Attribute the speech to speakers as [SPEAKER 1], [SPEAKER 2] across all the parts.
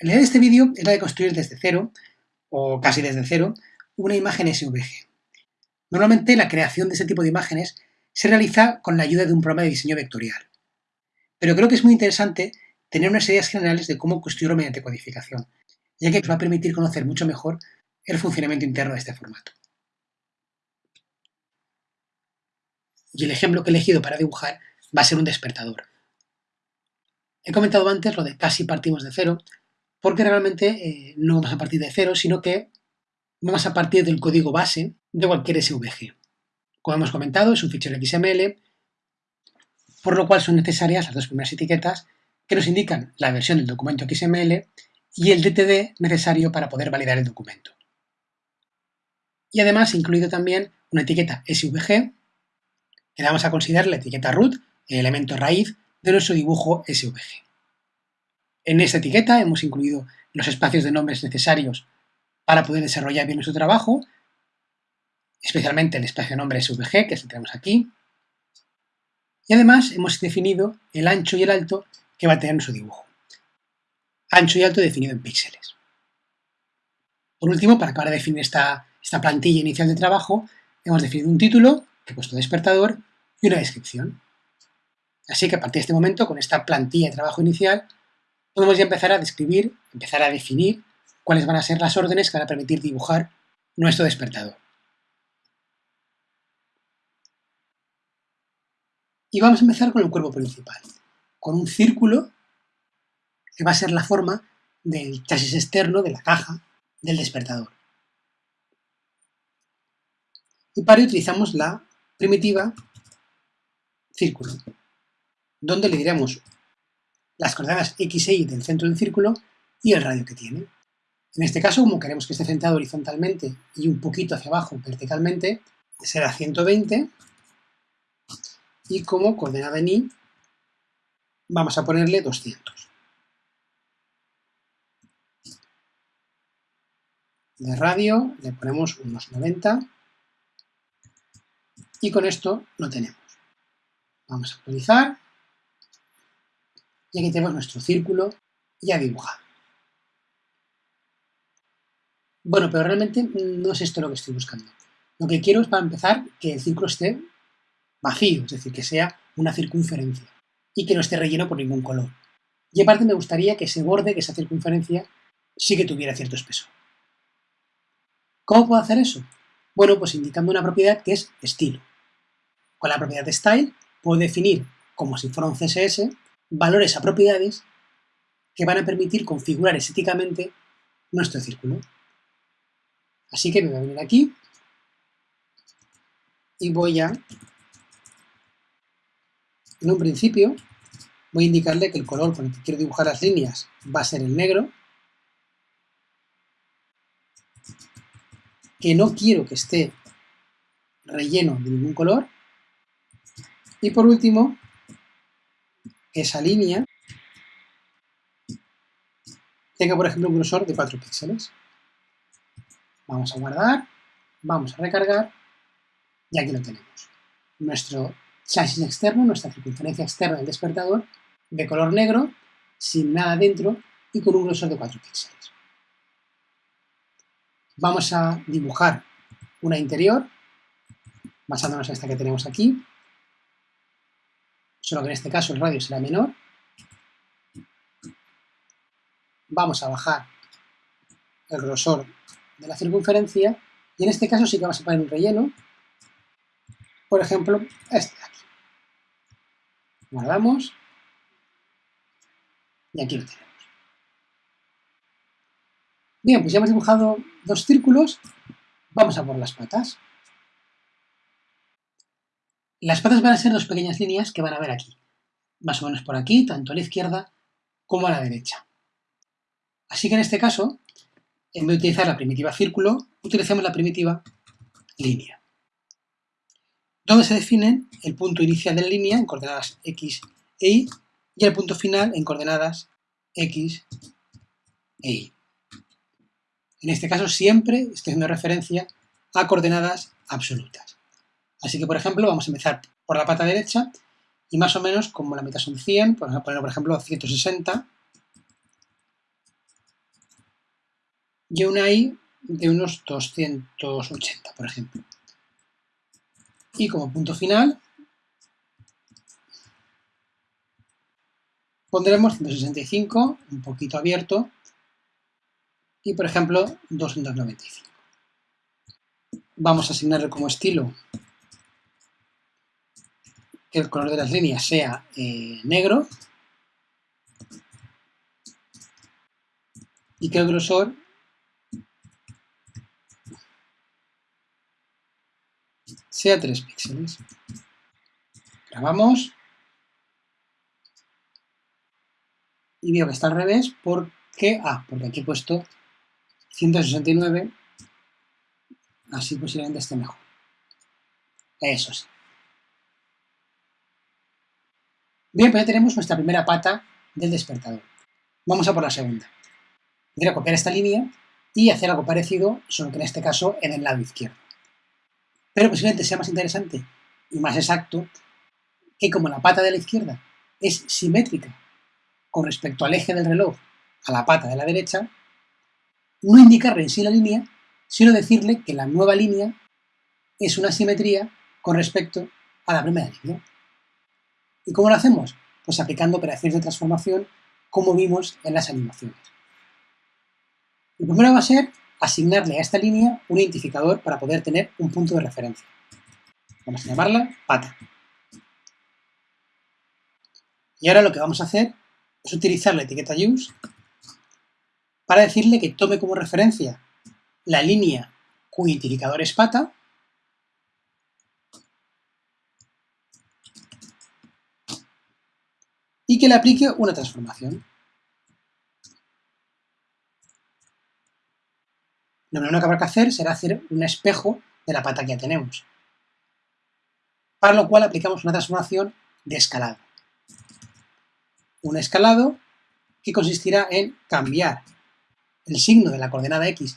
[SPEAKER 1] La idea de este vídeo es la de construir desde cero, o casi desde cero, una imagen SVG. Normalmente la creación de este tipo de imágenes se realiza con la ayuda de un programa de diseño vectorial. Pero creo que es muy interesante tener unas ideas generales de cómo construirlo mediante codificación, ya que nos va a permitir conocer mucho mejor el funcionamiento interno de este formato. Y el ejemplo que he elegido para dibujar va a ser un despertador. He comentado antes lo de casi partimos de cero, porque realmente eh, no vamos a partir de cero, sino que vamos a partir del código base de cualquier SVG. Como hemos comentado, es un fichero XML, por lo cual son necesarias las dos primeras etiquetas que nos indican la versión del documento XML y el DTD necesario para poder validar el documento. Y además incluido también una etiqueta SVG, que vamos a considerar la etiqueta root, el elemento raíz de nuestro dibujo SVG. En esta etiqueta hemos incluido los espacios de nombres necesarios para poder desarrollar bien nuestro trabajo, especialmente el espacio de nombre SVG, que es el tenemos aquí. Y además hemos definido el ancho y el alto que va a tener nuestro dibujo. Ancho y alto definido en píxeles. Por último, para acabar de definir esta, esta plantilla inicial de trabajo, hemos definido un título, que he puesto despertador, y una descripción. Así que a partir de este momento, con esta plantilla de trabajo inicial, podemos ya empezar a describir, empezar a definir cuáles van a ser las órdenes que van a permitir dibujar nuestro despertador. Y vamos a empezar con el cuerpo principal, con un círculo que va a ser la forma del chasis externo de la caja del despertador. Y para ello utilizamos la primitiva círculo, donde le diremos las coordenadas x e y del centro del círculo y el radio que tiene. En este caso, como queremos que esté centrado horizontalmente y un poquito hacia abajo verticalmente, será 120 y como coordenada en y vamos a ponerle 200. De radio le ponemos unos 90 y con esto lo tenemos. Vamos a actualizar y aquí tenemos nuestro círculo ya dibujado. Bueno, pero realmente no es esto lo que estoy buscando. Lo que quiero es, para empezar, que el círculo esté vacío, es decir, que sea una circunferencia y que no esté relleno por ningún color. Y aparte me gustaría que ese borde, que esa circunferencia, sí que tuviera cierto espesor. ¿Cómo puedo hacer eso? Bueno, pues indicando una propiedad que es estilo. Con la propiedad de style puedo definir, como si fuera un CSS, valores a propiedades que van a permitir configurar estéticamente nuestro círculo. Así que me voy a venir aquí y voy a, en un principio, voy a indicarle que el color con el que quiero dibujar las líneas va a ser el negro, que no quiero que esté relleno de ningún color, y por último, esa línea tenga, por ejemplo, un grosor de 4 píxeles. Vamos a guardar, vamos a recargar y aquí lo tenemos. Nuestro chasis externo, nuestra circunferencia externa del despertador, de color negro, sin nada dentro y con un grosor de 4 píxeles. Vamos a dibujar una interior, basándonos en esta que tenemos aquí, solo que en este caso el radio será menor. Vamos a bajar el grosor de la circunferencia y en este caso sí que vamos a poner un relleno, por ejemplo, este de aquí. Guardamos y aquí lo tenemos. Bien, pues ya hemos dibujado dos círculos, vamos a por las patas. Las patas van a ser dos pequeñas líneas que van a ver aquí, más o menos por aquí, tanto a la izquierda como a la derecha. Así que en este caso, en vez de utilizar la primitiva círculo, utilizamos la primitiva línea. Donde se define el punto inicial de la línea en coordenadas x e y y el punto final en coordenadas x e y. En este caso siempre estoy haciendo referencia a coordenadas absolutas. Así que, por ejemplo, vamos a empezar por la pata derecha y más o menos, como la mitad son 100, pues vamos a poner, por ejemplo, 160 y una i de unos 280, por ejemplo. Y como punto final pondremos 165, un poquito abierto, y por ejemplo 295. Vamos a asignarle como estilo que el color de las líneas sea eh, negro y que el grosor sea 3 píxeles. Grabamos y veo que está al revés porque, ah, porque aquí he puesto 169, así posiblemente esté mejor. Eso sí. Bien, pues ya tenemos nuestra primera pata del despertador. Vamos a por la segunda. Voy a copiar esta línea y hacer algo parecido, solo que en este caso en el lado izquierdo. Pero posiblemente sea más interesante y más exacto que como la pata de la izquierda es simétrica con respecto al eje del reloj a la pata de la derecha, no indicarle en sí la línea, sino decirle que la nueva línea es una simetría con respecto a la primera línea. ¿Y cómo lo hacemos? Pues aplicando operaciones de transformación como vimos en las animaciones. Lo primero va a ser asignarle a esta línea un identificador para poder tener un punto de referencia. Vamos a llamarla pata. Y ahora lo que vamos a hacer es utilizar la etiqueta use para decirle que tome como referencia la línea cuyo identificador es pata y que le aplique una transformación. Lo primero que habrá que hacer será hacer un espejo de la pata que ya tenemos, para lo cual aplicamos una transformación de escalado. Un escalado que consistirá en cambiar el signo de la coordenada x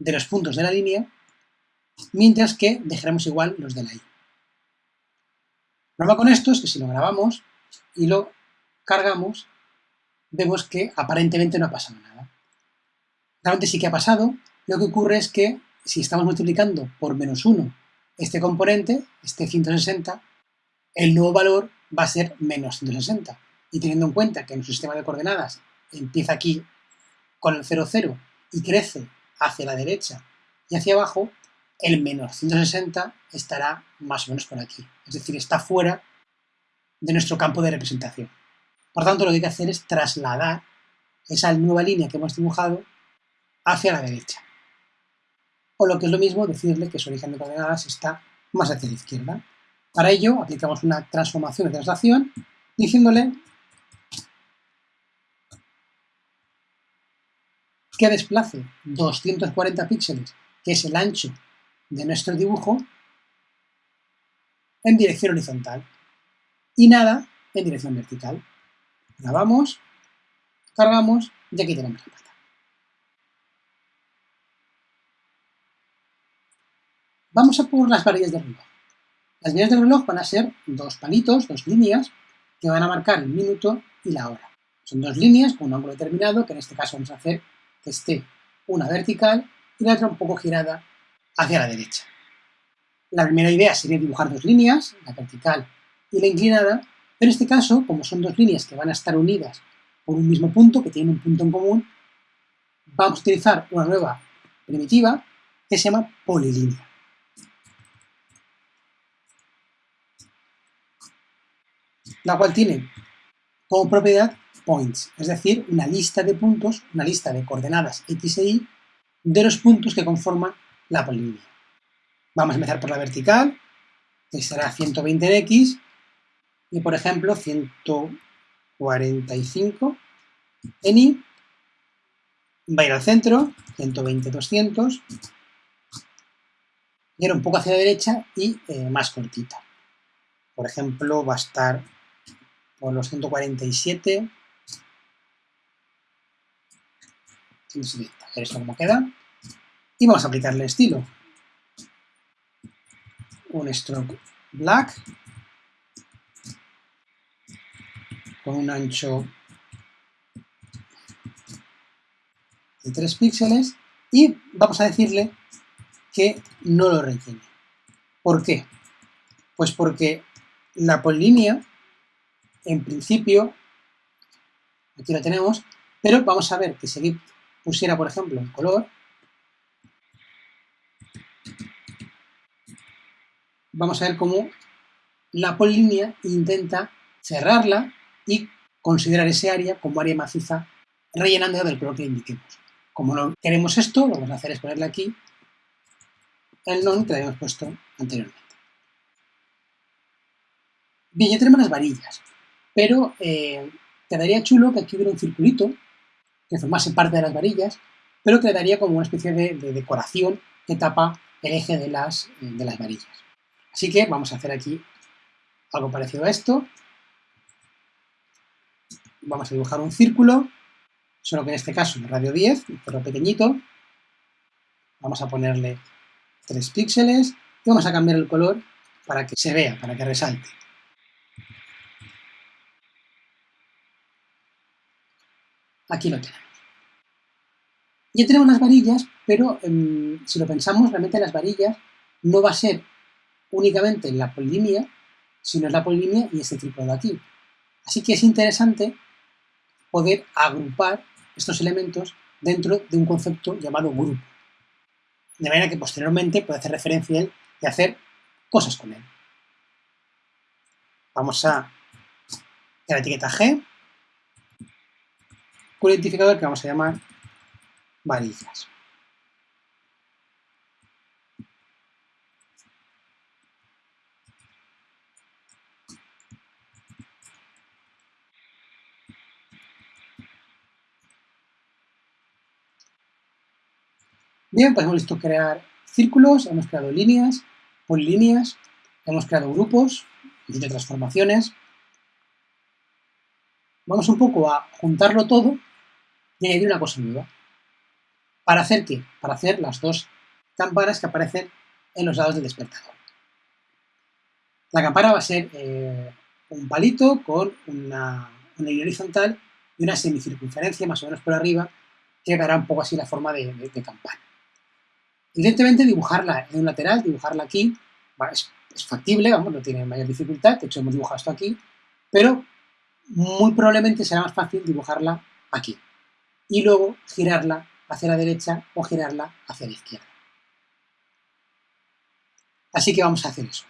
[SPEAKER 1] de los puntos de la línea, mientras que dejaremos igual los de la y. El problema con esto es que si lo grabamos, y lo cargamos, vemos que aparentemente no ha pasado nada. Realmente sí que ha pasado, lo que ocurre es que si estamos multiplicando por menos 1 este componente, este 160, el nuevo valor va a ser menos 160. Y teniendo en cuenta que nuestro sistema de coordenadas empieza aquí con el 0, 0 y crece hacia la derecha y hacia abajo, el menos 160 estará más o menos por aquí. Es decir, está fuera de nuestro campo de representación. Por tanto, lo que hay que hacer es trasladar esa nueva línea que hemos dibujado hacia la derecha. O lo que es lo mismo, decirle que su origen de coordenadas está más hacia la izquierda. Para ello, aplicamos una transformación de traslación diciéndole que desplace 240 píxeles, que es el ancho de nuestro dibujo, en dirección horizontal y nada en dirección vertical. Grabamos, cargamos y aquí tenemos la pata. Vamos a por las varillas del reloj. Las varillas del reloj van a ser dos palitos, dos líneas, que van a marcar el minuto y la hora. Son dos líneas con un ángulo determinado, que en este caso vamos a hacer que esté una vertical y la otra un poco girada hacia la derecha. La primera idea sería dibujar dos líneas, la vertical y la inclinada, pero en este caso, como son dos líneas que van a estar unidas por un mismo punto, que tienen un punto en común, vamos a utilizar una nueva primitiva que se llama polilínea. La cual tiene como propiedad points, es decir, una lista de puntos, una lista de coordenadas x e y de los puntos que conforman la polilínea. Vamos a empezar por la vertical, que será 120 en x, y por ejemplo 145 en Y, va a ir al centro, 120, 200, y ahora un poco hacia la derecha y eh, más cortita. Por ejemplo, va a estar por los 147, 170, a ver esto cómo queda, y vamos a aplicarle estilo. Un stroke black, con un ancho de 3 píxeles y vamos a decirle que no lo rellene. ¿Por qué? Pues porque la polínea, en principio, aquí lo tenemos, pero vamos a ver que si pusiera, por ejemplo, un color, vamos a ver cómo la polínea intenta cerrarla y considerar ese área como área maciza rellenando del color que indiquemos. Como no queremos esto, lo que vamos a hacer es ponerle aquí el non que habíamos puesto anteriormente. Bien, ya tenemos las varillas, pero eh, quedaría chulo que aquí hubiera un circulito que formase parte de las varillas, pero que le daría como una especie de, decoración que tapa el eje de las, de las varillas. Así que vamos a hacer aquí algo parecido a esto. Vamos a dibujar un círculo, solo que en este caso de radio 10, un cerro pequeñito. Vamos a ponerle 3 píxeles y vamos a cambiar el color para que se vea, para que resalte. Aquí lo tenemos. Ya tenemos las varillas, pero em, si lo pensamos, realmente las varillas no va a ser únicamente la polilínea, sino es la polilínea y este círculo de aquí. Así que es interesante poder agrupar estos elementos dentro de un concepto llamado grupo de manera que posteriormente puede hacer referencia a él y hacer cosas con él. Vamos a la etiqueta G, un identificador que vamos a llamar varillas. Bien, pues hemos visto crear círculos, hemos creado líneas, polilíneas, hemos creado grupos, de transformaciones. Vamos un poco a juntarlo todo y añadir una cosa nueva. ¿Para hacer qué? Para hacer las dos campanas que aparecen en los lados del despertador. La campana va a ser eh, un palito con una, línea horizontal y una semicircunferencia más o menos por arriba que dará un poco así la forma de campana. Evidentemente dibujarla en un lateral, dibujarla aquí, es, factible, vamos, no tiene mayor dificultad, de hecho hemos dibujado esto aquí, pero muy probablemente será más fácil dibujarla aquí. Y luego girarla hacia la derecha o girarla hacia la izquierda. Así que vamos a hacer eso.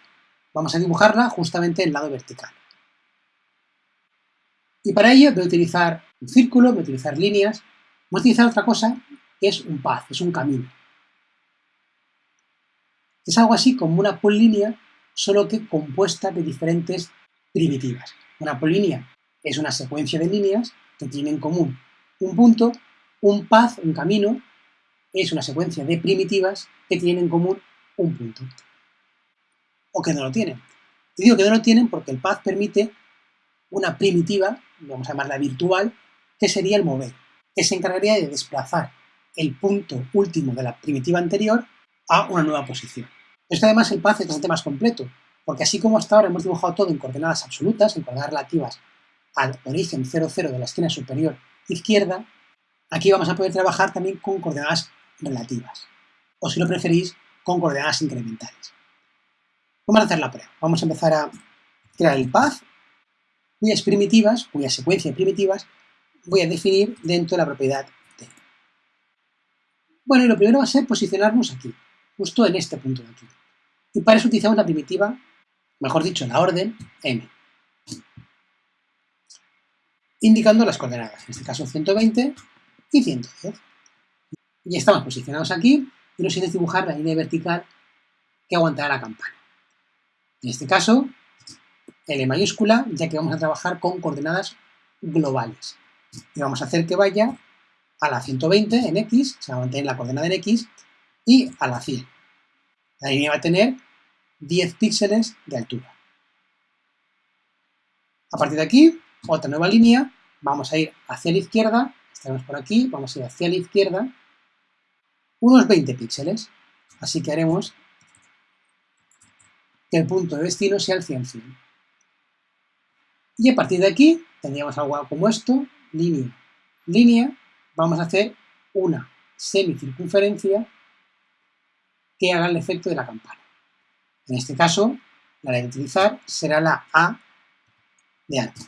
[SPEAKER 1] Vamos a dibujarla justamente en el lado vertical. Y para ello voy a utilizar un círculo, voy a utilizar líneas, voy a utilizar otra cosa que es un path, es un camino. Es algo así como una polínea, solo que compuesta de diferentes primitivas. Una polínea es una secuencia de líneas que tienen en común un punto, un path, un camino, es una secuencia de primitivas que tienen en común un punto. O que no lo tienen. Y digo que no lo tienen porque el path permite una primitiva, vamos a llamarla virtual, que sería el mover, que se encargaría de desplazar el punto último de la primitiva anterior a una nueva posición. Esto además el path es bastante más completo, porque así como hasta ahora hemos dibujado todo en coordenadas absolutas, en coordenadas relativas al origen 0, 0 de la esquina superior izquierda, aquí vamos a poder trabajar también con coordenadas relativas, o si lo preferís, con coordenadas incrementales. Vamos a hacer la prueba. Vamos a empezar a crear el path, cuyas primitivas, cuya secuencia de primitivas, voy a definir dentro de la propiedad t. Bueno, y lo primero va a ser posicionarnos aquí justo en este punto de aquí. Y para eso utilizamos la primitiva, mejor dicho, la orden m, indicando las coordenadas, en este caso 120 y 110. Y estamos posicionados aquí y nos interesa dibujar la línea vertical que aguantará la campana. En este caso, L mayúscula, ya que vamos a trabajar con coordenadas globales. Y vamos a hacer que vaya a la 120 en X, se va a mantener la coordenada en X, y a la 100. La línea va a tener 10 píxeles de altura. A partir de aquí, otra nueva línea, vamos a ir hacia la izquierda, estaremos por aquí, vamos a ir hacia la izquierda, unos 20 píxeles. Así que haremos que el punto de destino sea el 100, 100. Y a partir de aquí, tendríamos algo como esto, línea, línea, vamos a hacer una semicircunferencia que haga el efecto de la campana. En este caso, la de utilizar será la A de arco.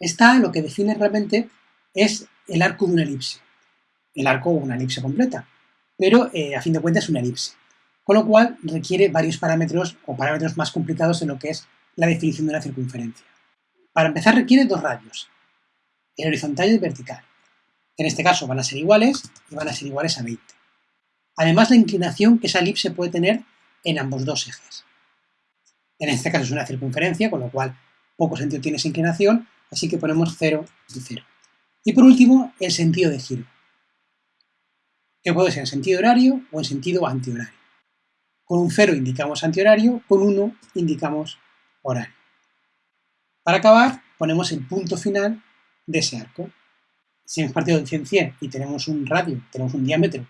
[SPEAKER 1] Esta lo que define realmente es el arco de una elipse. El arco o una elipse completa, pero eh, a fin de cuentas es una elipse. Con lo cual requiere varios parámetros o parámetros más complicados en lo que es la definición de una circunferencia. Para empezar requiere dos radios, el horizontal y el vertical. En este caso van a ser iguales y van a ser iguales a 20. Además la inclinación que esa elipse puede tener en ambos dos ejes. En este caso es una circunferencia, con lo cual poco sentido tiene esa inclinación, así que ponemos 0 y 0. Y por último, el sentido de giro, que puede ser en sentido horario o en sentido antihorario. Con un 0 indicamos antihorario, con 1 indicamos horario. Para acabar, ponemos el punto final de ese arco. Si hemos partido de 100, 100 y tenemos un radio, tenemos un diámetro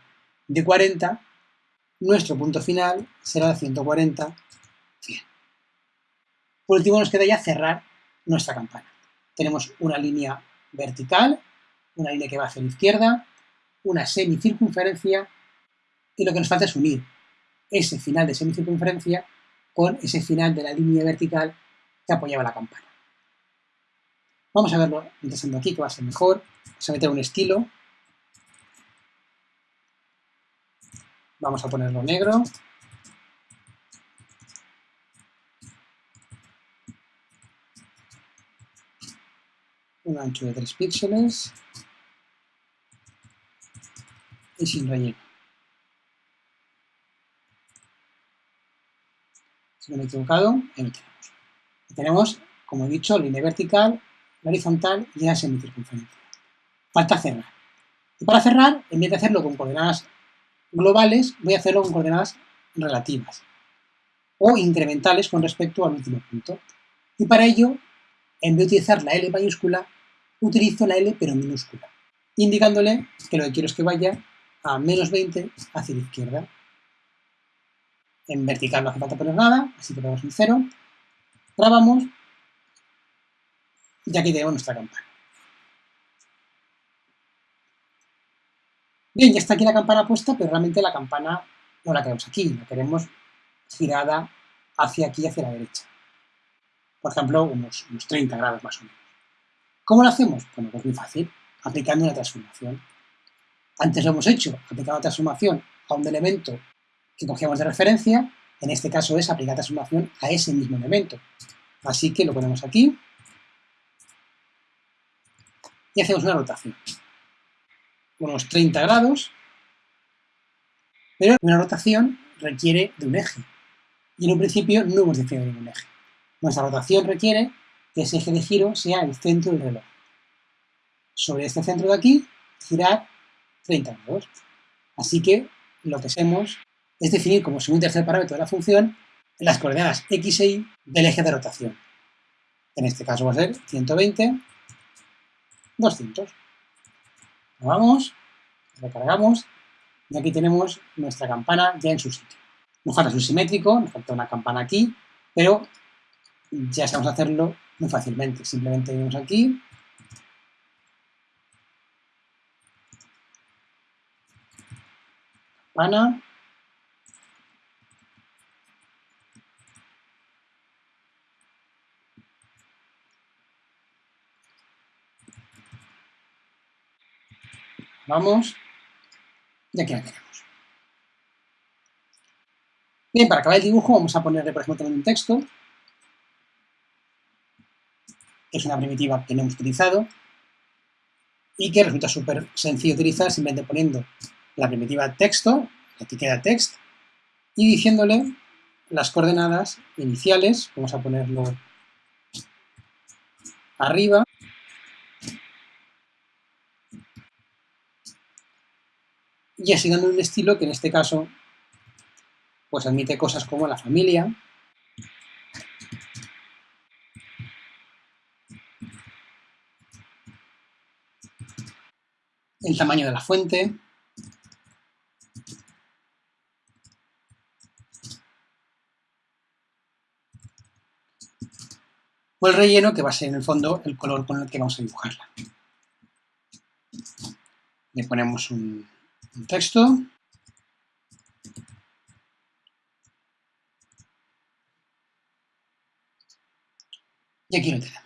[SPEAKER 1] de 40, nuestro punto final será de 140, 100. Por último, nos queda ya cerrar nuestra campana. Tenemos una línea vertical, una línea que va hacia la izquierda, una semicircunferencia, y lo que nos falta es unir ese final de semicircunferencia con ese final de la línea vertical que apoyaba la campana. Vamos a verlo empezando aquí, que va a ser mejor. Vamos a meter un estilo. Vamos a ponerlo negro. Un ancho de 3 píxeles. Y sin relleno. Si no me he equivocado, lo tenemos. como he dicho, línea vertical, horizontal y una semicircunferencia. Falta cerrar. Y para cerrar, en vez de hacerlo con coordenadas globales, voy a hacerlo con coordenadas relativas o incrementales con respecto al último punto. Y para ello, en vez de utilizar la L mayúscula, utilizo la L pero minúscula, indicándole que lo que quiero es que vaya a menos 20 hacia la izquierda. En vertical no hace falta poner nada, así que ponemos un 0. Grabamos y aquí tenemos nuestra campana. Bien, ya está aquí la campana puesta, pero realmente la campana no la queremos aquí, la queremos girada hacia aquí, hacia la derecha. Por ejemplo, unos, 30 grados más o menos. ¿Cómo lo hacemos? Bueno, pues muy fácil, aplicando una transformación. Antes lo hemos hecho, aplicando una transformación a un elemento que cogíamos de referencia, en este caso es aplicar transformación a ese mismo elemento. Así que lo ponemos aquí, y hacemos una rotación. Unos 30 grados, pero una rotación requiere de un eje. Y en un principio no hemos definido ningún eje. Nuestra rotación requiere que ese eje de giro sea el centro del reloj. Sobre este centro de aquí, girar 30 grados. Así que lo que hacemos es definir como segundo tercer parámetro de la función las coordenadas x e y del eje de rotación. En este caso va a ser 120 200. Vamos, recargamos y aquí tenemos nuestra campana ya en su sitio. Nos falta su simétrico, nos falta una campana aquí, pero ya sabemos hacerlo muy fácilmente. Simplemente venimos aquí, campana, Vamos. Y aquí la tenemos. Bien, para acabar el dibujo vamos a ponerle, por ejemplo, también un texto. Es una primitiva que no hemos utilizado. Y que resulta súper sencillo utilizar simplemente poniendo la primitiva texto, la etiqueta text, y diciéndole las coordenadas iniciales, vamos a ponerlo arriba, y asignando un estilo que en este caso pues admite cosas como la familia, el tamaño de la fuente, o el relleno, que va a ser en el fondo el color con el que vamos a dibujarla. Le ponemos un, un texto. Y aquí lo tenemos.